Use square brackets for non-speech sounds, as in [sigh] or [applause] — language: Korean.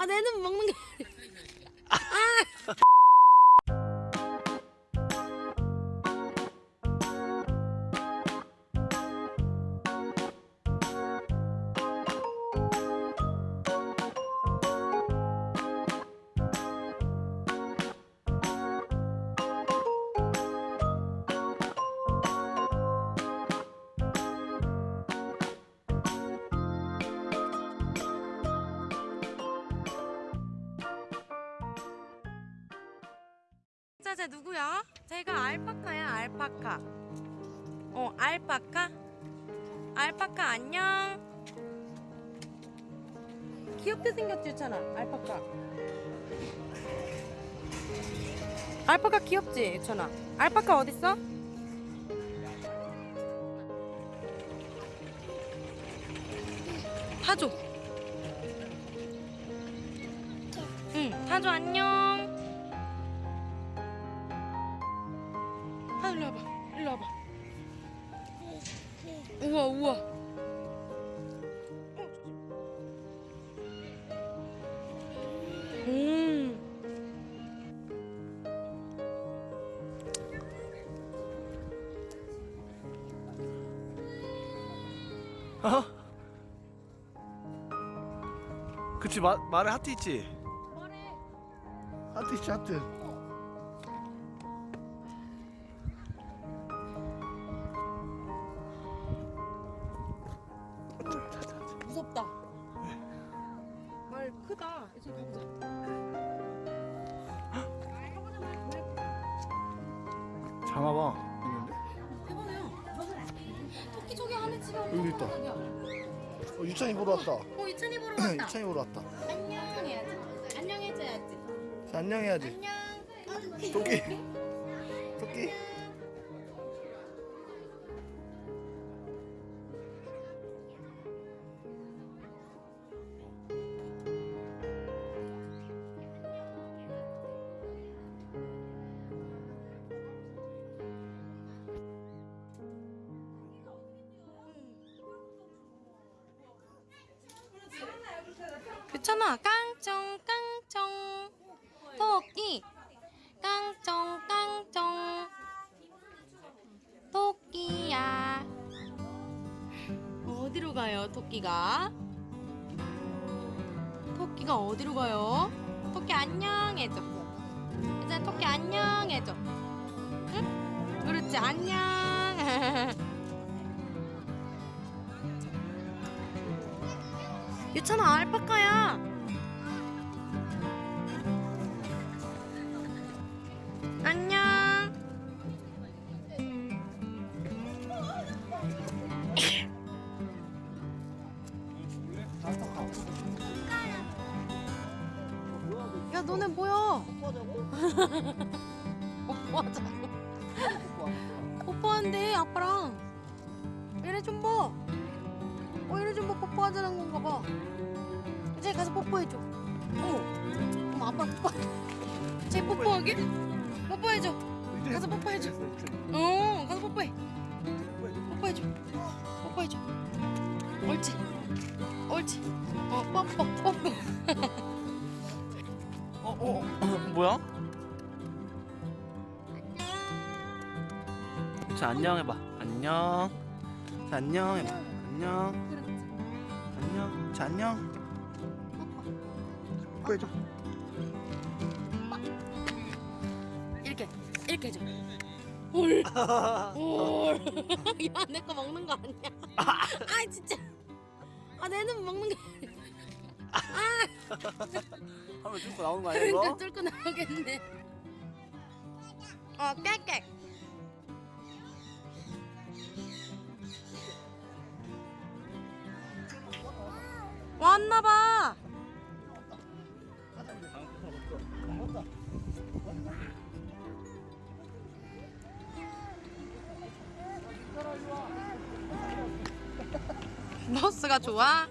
아 내는 먹는 게 자, [laughs] 쟤 누구야? 쟤가 알파카야, 알파카. 어, 알파카? 알파카 안녕. 귀엽게 생겼지, 유찬아. 알파카. 알파카 귀엽지, 유찬아. 알파카 어딨어? 타조. 응, 타조 안녕. 아 일로 와봐. 일로 와봐. 우와 우와. 음. 어? 그치 마, 말에 하트 있지? 하트 있지 하트 장아봐. 있는데? 해보네요 토끼 저기 안에 집에 여기 있다. 어, 유찬이 보러 왔다. 어 이찬이 보러 왔다. 유찬이 보러 왔다. 안녕 해야지. 안녕 해줘야지. 자, 안녕해야지. 안녕. 토끼. [laughs] 토끼 괜찮아 깡총 깡총. 토끼. 깡총 깡총. 토끼야. 어디로 가요 토끼가? 토끼가 어디로 가요? 토끼 안녕 해줘. 토끼 안녕 해줘. 응? 그렇지 안녕 [laughs] 유찬아 알파카야. 안녕. 야 너네 뭐야? 뽀뽀하자고. 뽀뽀한대 아빠랑. 얘네 좀 봐. 어좀 봐. 뽀뽀하자는 건가 봐. 이제 가서 뽀뽀해줘. 어. 그럼 아빠 뽀뽀. 쟤 뽀뽀하게? 뽀뽀해줘. 가서 뽀뽀해줘. 어, 가서 뽀뽀해. 뽀뽀해줘. 뽀뽀해줘. 옳지. 옳지. 어, 뽀뽀, 뽀뽀. [laughs] 어, 어, 어 뭐야? 자 안녕 해봐 안녕 자 안녕 해봐. 안녕 자 안녕 뽀뽀해줘 이렇게, 이렇게 해줘. 올. 올. 야, 내 거 먹는 거 아니야? 아, 진짜. 아, 내는 먹는 거 아니야? 하면 뚫고 나오는 거 아니야? 그러니까 뚫고 나오겠네. 어, 깨깨. 왔나봐. 버스가 좋아?